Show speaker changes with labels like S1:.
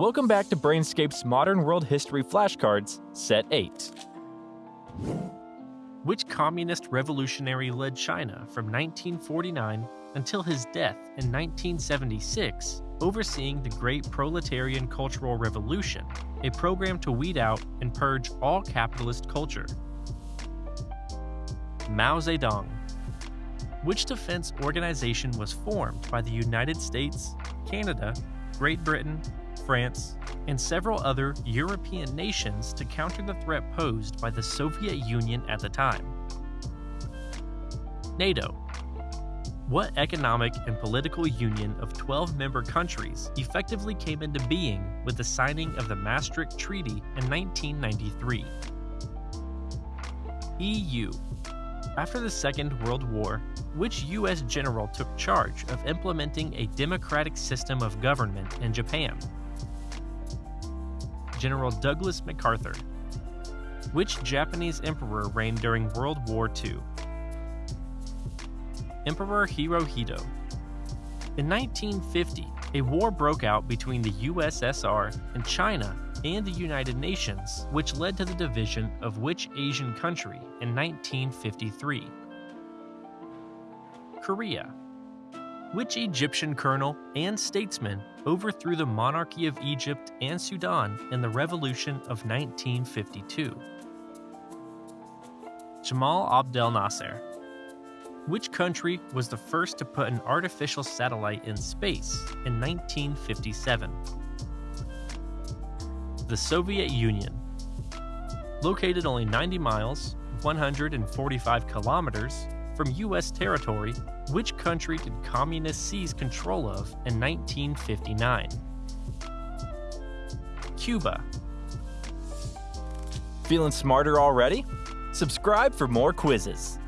S1: Welcome back to Brainscape's Modern World History Flashcards, Set 8.
S2: Which communist revolutionary led China from 1949 until his death in 1976, overseeing the Great Proletarian Cultural Revolution, a program to weed out and purge all capitalist culture? Mao Zedong. Which defense organization was formed by the United States, Canada, Great Britain, France, and several other European nations to counter the threat posed by the Soviet Union at the time? NATO. What economic and political union of 12 member countries effectively came into being with the signing of the Maastricht Treaty in 1993? EU. After the Second World War, which U.S. general took charge of implementing a democratic system of government in Japan? General Douglas MacArthur. Which Japanese emperor reigned during World War II? Emperor Hirohito. In 1950, a war broke out between the USSR and China and the United Nations, which led to the division of which Asian country in 1953? Korea. Which Egyptian colonel and statesman overthrew the monarchy of Egypt and Sudan in the Revolution of 1952? Jamal Abdel Nasser. Which country was the first to put an artificial satellite in space in 1957? The Soviet Union. Located only 90 miles, 145 kilometers from U.S. territory, which country did communists seize control of in 1959? Cuba.
S1: Feeling smarter already? Subscribe for more quizzes.